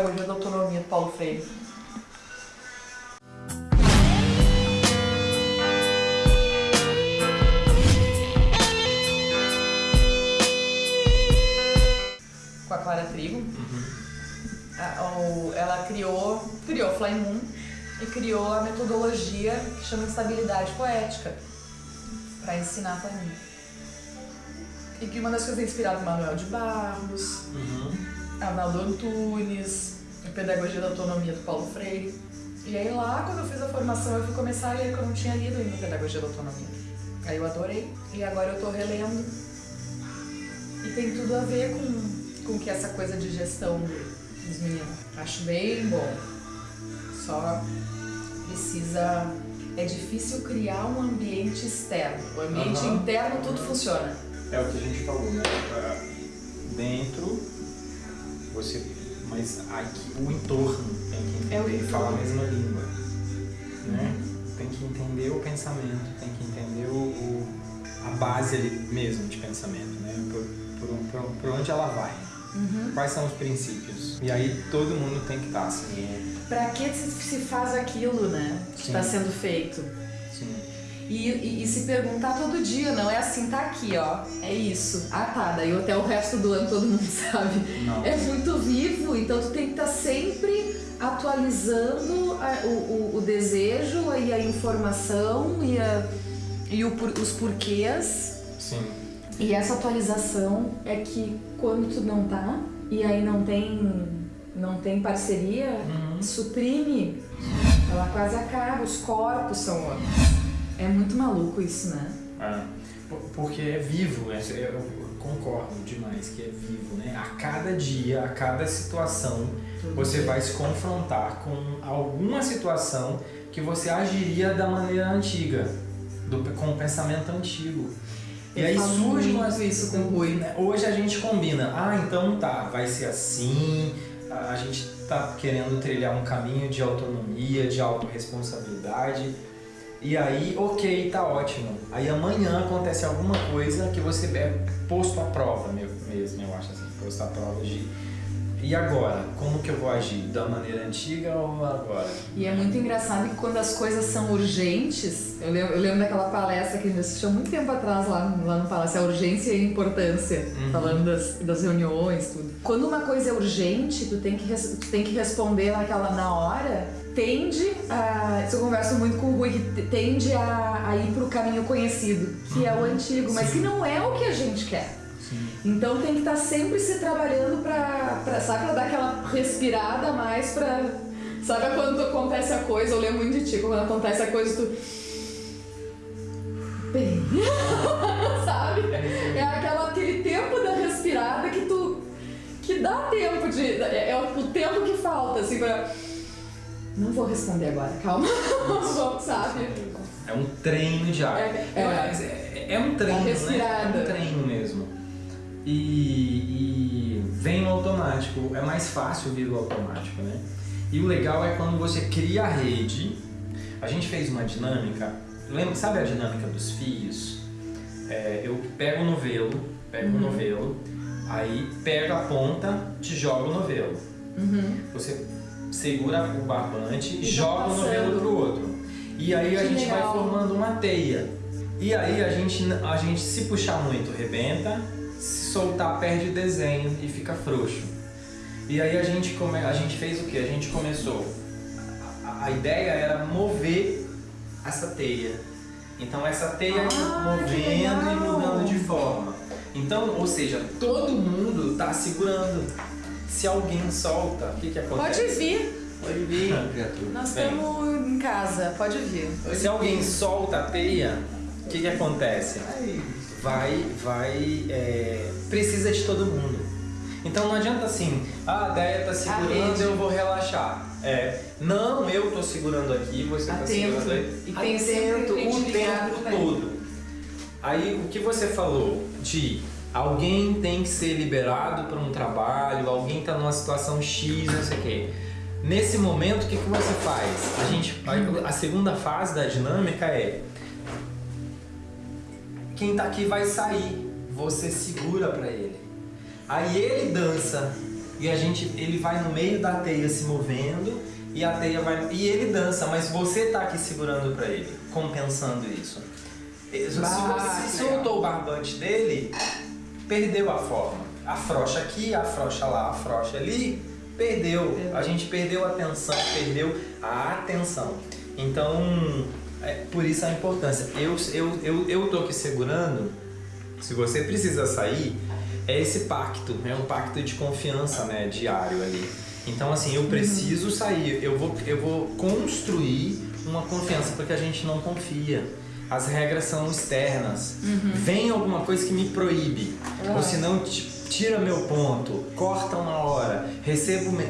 Hoje da autonomia do Paulo Freire. Com a Clara Trigo. O- Ela criou, criou Fly Moon e criou a metodologia que chama de estabilidade poética para ensinar Fly Moon. E que uma das coisas é inspirada em Manuel de Barros, Arnaldo Antunes, a Pedagogia da Autonomia do Paulo Freire. E aí lá, quando eu fiz a formação, eu fui começar a ler, que eu não tinha lido ainda Pedagogia da Autonomia. Aí eu adorei, e agora eu tô relendo. E tem tudo a ver com, com que essa coisa de gestão do- dos meninos. Acho bem bom. Só precisa... É difícil criar um ambiente externo. O ambiente Aham. interno tudo funciona. É o que a gente falou, né? Pra Dentro, você. Mas aqui, o entorno tem que É entender e falar a mesma língua. Né? Tem que entender o pensamento, tem que entender o, o- a base ali mesmo de pensamento, né? Por, por, por, por onde ela vai. Quais são os princípios? E aí todo mundo tem que estar assim. né? Pra que se faz aquilo, né? Que está sendo feito. Sim. E, e- e se perguntar todo dia, não é assim, tá aqui, ó. É isso. Ah tá, daí até o resto do ano todo mundo sabe. Não. É muito vivo, então tu tem que estar sempre atualizando a- o, o- o desejo e a informação e, a- e o os porquês. Sim. E essa atualização é que quando tu não tá, e aí não tem, não tem parceria, Uhum. suprime, ela quase acaba, os corpos são outros. É muito maluco isso, né? Ah, por- porque é vivo, é- eu concordo demais que é vivo, né? A cada dia, a cada situação, você vai se confrontar com alguma situação que você agiria da maneira antiga, do, com o pensamento antigo. E aí surge muito umas isso com o Rui. né? Hoje a gente combina, ah, então tá, vai ser assim, a a gente tá querendo trilhar um caminho de autonomia, de autorresponsabilidade. E aí, ok, tá ótimo. Aí amanhã acontece alguma coisa que você é posto à prova mesmo, eu acho assim, posto à prova de. E agora? Como que eu vou agir? Da maneira antiga ou agora? E é muito engraçado que quando as coisas são urgentes, eu lembro, eu lembro daquela palestra que a gente assistiu há muito tempo atrás lá, lá no Palácio, a urgência e a importância, Uhum. falando das, das reuniões, tudo. Quando uma coisa é urgente, tu tem que, tu tem que responder naquela na hora, tende a. Isso eu converso muito com o Rui, que tende a, a ir pro caminho conhecido, que é o antigo, mas que não é o que a gente quer. Sim. Então tem que estar sempre se trabalhando pra, pra, sabe, pra dar aquela respirada a mais pra. Sabe quando acontece a coisa, eu lembro muito de ti, quando acontece a coisa, tu. Bem. sabe? É aquela, aquele tempo da respirada que tu. que dá tempo de. É, é o tempo que falta, assim, pra. Não vou responder agora, calma. Vamos, sabe? É um treino diário. É, É, é. é, é um treino, né? É um treino mesmo. E, e vem no automático. É mais fácil vir o automático, né? E o legal é quando você cria a rede. A gente fez uma dinâmica. Lembra, sabe a dinâmica dos fios? É, eu pego o novelo, pego o Uhum. novelo, aí pego a ponta, te jogo o novelo. Uhum. Você segura o barbante e joga o vai novelo passando. pro outro. E aí a Que gente vai legal. formando uma teia. E aí a gente, a gente se puxar muito, rebenta, se soltar, perde o desenho e fica frouxo. E aí a gente, come, a gente fez o que? A gente começou. A, a ideia era mover essa teia. Então essa teia Ah, movendo e mudando de forma. Então, ou seja, todo mundo está segurando. Se alguém solta, o que, que acontece? Pode vir. Pode vir, criatura. Nós estamos em casa, pode vir. Se alguém solta a teia, que, que acontece? Vai, vai, é, precisa de todo mundo. Então não adianta assim, ah, a Deia tá segurando, eu vou relaxar. É, não, eu tô segurando aqui, você tá Atento. segurando aí. E tem Atento o tempo todo. Aí o que você falou de alguém tem que ser liberado para um trabalho, alguém tá numa situação X, não sei o quê. Nesse momento, o que, que você faz? A, gente, a segunda fase da dinâmica é quem tá aqui vai sair, você segura para ele. Aí ele dança e a gente, ele vai no meio da teia se movendo e a teia vai e ele dança, mas você tá aqui segurando para ele, compensando isso. Se você soltou o barbante dele, perdeu a forma. Afrocha aqui, afrocha lá, afrocha ali, perdeu. A gente perdeu a atenção, perdeu a atenção. Então, é por isso a importância. Eu, eu, eu, eu tô aqui segurando, se você precisa sair, é esse pacto, é um pacto de confiança, né, diário ali. Então, assim, eu preciso sair, eu vou, eu vou construir uma confiança, porque a gente não confia. As regras são externas. Uhum. Vem alguma coisa que me proíbe, uhum. ou senão tira meu ponto, corta uma hora, recebo. Me...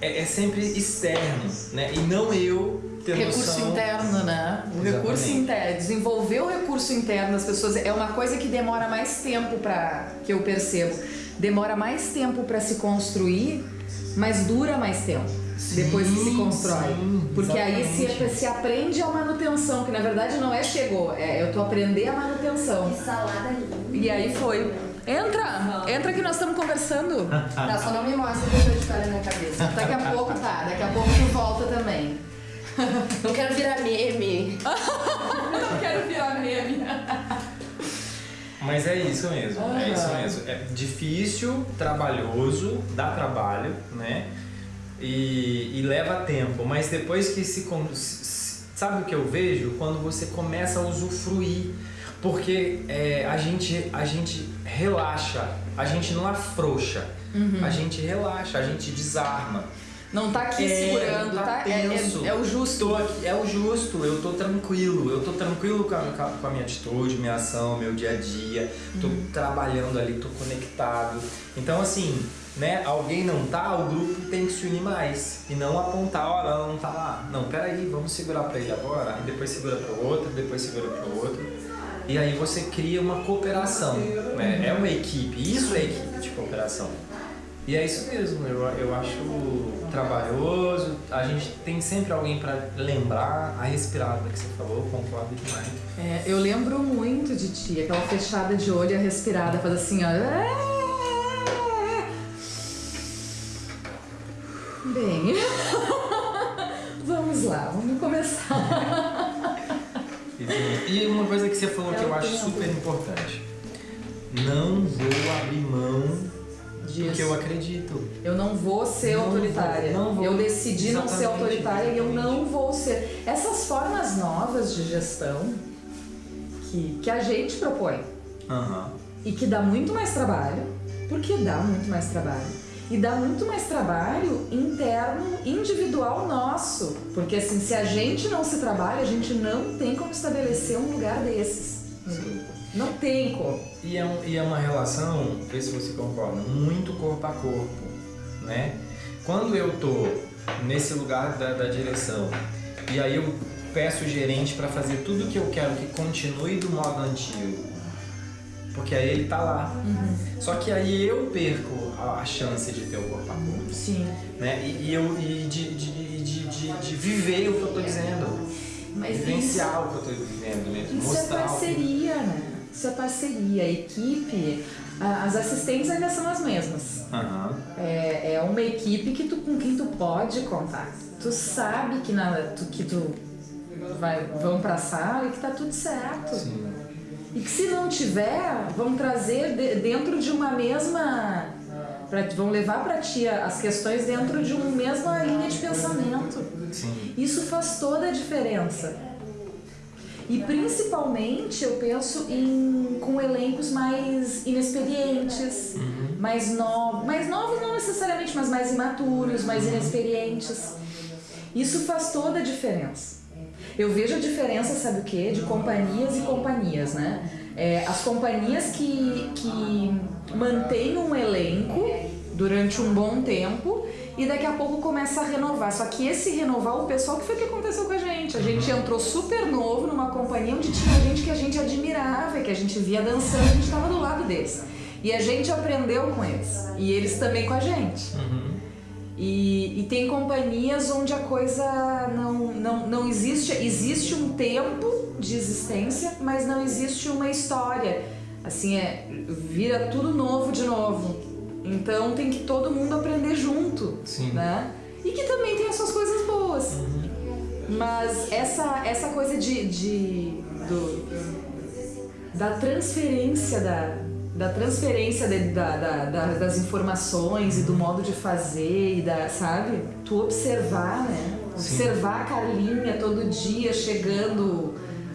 É, é, sempre externo, né? E não eu ter recurso noção... interno, né? O Exatamente. recurso interno, desenvolver o recurso interno das pessoas é uma coisa que demora mais tempo para que eu percebo. Demora mais tempo para se construir mas dura mais tempo. Sim, depois que se constrói. Sim, Porque aí se, se aprende a manutenção, que na verdade não é chegou, é eu tô aprendendo a manutenção. Que salada linda. E aí foi. Entra! Entra que nós estamos conversando. Tá, só não me mostra que eu tô história na cabeça. Daqui a pouco tá, daqui a pouco tu volta também. Não quero virar meme. não quero virar meme. Mas é isso mesmo, uhum. é isso mesmo. É difícil, trabalhoso, dá trabalho, né? E, e leva tempo, mas depois que se, Sabe o que eu vejo? Quando você começa a usufruir. Porque é, a, gente, a gente relaxa, a gente não afrouxa, uhum. a gente relaxa, a gente desarma. Não tá aqui é, segurando, tá? tá? É, é, é, o justo. Aqui, é o justo, eu tô tranquilo. Eu tô tranquilo com a, com a, minha atitude, minha ação, meu dia a dia. Tô uhum. trabalhando ali, tô conectado. Então, assim, né? Alguém não tá, o grupo tem que se unir mais. E não apontar, olha, ela não tá lá. Não, peraí, vamos segurar pra ele agora. E depois segura pro outro, depois segura pro outro. E aí você cria uma cooperação. Né? É uma equipe. Isso é equipe de cooperação. E é isso mesmo, eu, eu acho trabalhoso, a gente tem sempre alguém para lembrar a respirada que você falou, concordo demais. É, eu lembro muito de ti, aquela fechada de olho e a respirada, faz assim, ó. Bem, vamos lá, vamos começar. E uma coisa que você falou que eu acho super importante: não vou abrir mão disso. Porque eu acredito. Eu não vou ser não autoritária. Vou, não vou. Eu decidi Exatamente. não ser autoritária e eu não vou ser. Essas formas novas de gestão que, que a gente propõe uhum. e que dá muito mais trabalho, porque dá muito mais trabalho. E dá muito mais trabalho interno, individual nosso. Porque assim, se a gente não se trabalha, a gente não tem como estabelecer um lugar desses. Sim. Não tem como. E é, um, e é uma relação, vê se você concorda, muito corpo a corpo, né? Quando eu tô nesse lugar da, da direção e aí eu peço o gerente para fazer tudo o que eu quero que continue do modo antigo, porque aí ele tá lá. Uhum. Só que aí eu perco a, a, chance de ter o corpo a corpo. Sim. Né? E, e eu, e de, de, de, de, de viver o que eu tô dizendo. Mas Vivenciar isso, o que eu tô vivendo mesmo. Isso é mostrar é parceria, né? Isso é parceria, a equipe, as assistentes ainda são as mesmas. Uhum. É, é uma equipe que tu, com quem tu pode contar. Tu sabe que, na, tu, que tu vai, vão pra sala e que tá tudo certo. Sim. E que se não tiver, vão trazer de, dentro de uma mesma. Pra, vão levar para ti as questões dentro de uma mesma linha de pensamento. Sim. Isso faz toda a diferença. E principalmente eu penso em com elencos mais inexperientes, uhum. mais novos, mais novos não necessariamente, mas mais imaturos, mais uhum. inexperientes. Isso faz toda a diferença. Eu vejo a diferença, sabe o quê? De companhias e companhias, né? É, as companhias que, que mantêm um elenco durante um bom tempo e daqui a pouco começa a renovar. Só que esse renovar, o pessoal, que foi o que aconteceu com a gente? A gente uhum. entrou super novo numa companhia onde tinha gente que a gente admirava, que a gente via dançando, a gente estava do lado deles. E a gente aprendeu com eles. E eles também com a gente. Uhum. E, e, tem companhias onde a coisa não, não, não existe. Existe um tempo de existência, mas não existe uma história. Assim, é, vira tudo novo de novo. Então tem que todo mundo aprender junto, Sim. né? E que também tem as suas coisas boas. Mas essa, essa coisa de, de do, da transferência da, da transferência de- da, da- da- das informações e do modo de fazer e da, sabe? Tu observar, né? Sim. Observar a Carlinha todo dia chegando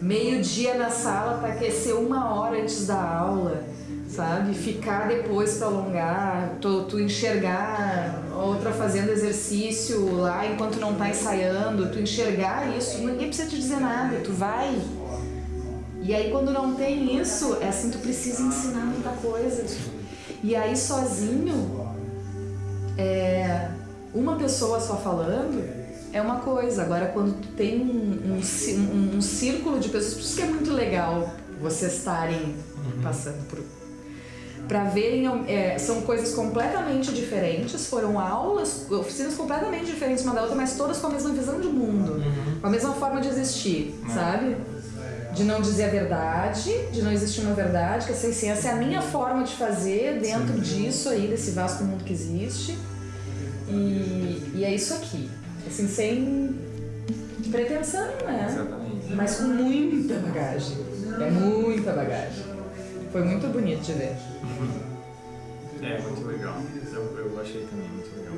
meio-dia na sala para aquecer uma hora antes da aula, sabe? Ficar depois para alongar, tu, tu enxergar outra fazendo exercício lá enquanto não tá ensaiando, tu enxergar isso, ninguém precisa te dizer nada, tu vai. E aí quando não tem isso, é assim, tu precisa ensinar muita coisa. E aí sozinho, é, uma pessoa só falando é uma coisa. Agora quando tu tem um, um, um- círculo de pessoas, por isso que é muito legal vocês estarem passando por para verem é, são coisas completamente diferentes. Foram aulas oficinas completamente diferentes uma da outra mas todas com a mesma visão de mundo com a mesma forma de existir sabe de não dizer a verdade de não existir uma verdade que essa, essa é a minha forma de fazer dentro disso aí desse vasto mundo que existe. E, e é isso aqui. Assim sem pretensão né? Exatamente. mas com muita bagagem. É muita bagagem. Foi muito bonito de ver. É muito legal. Eu, eu achei também muito legal.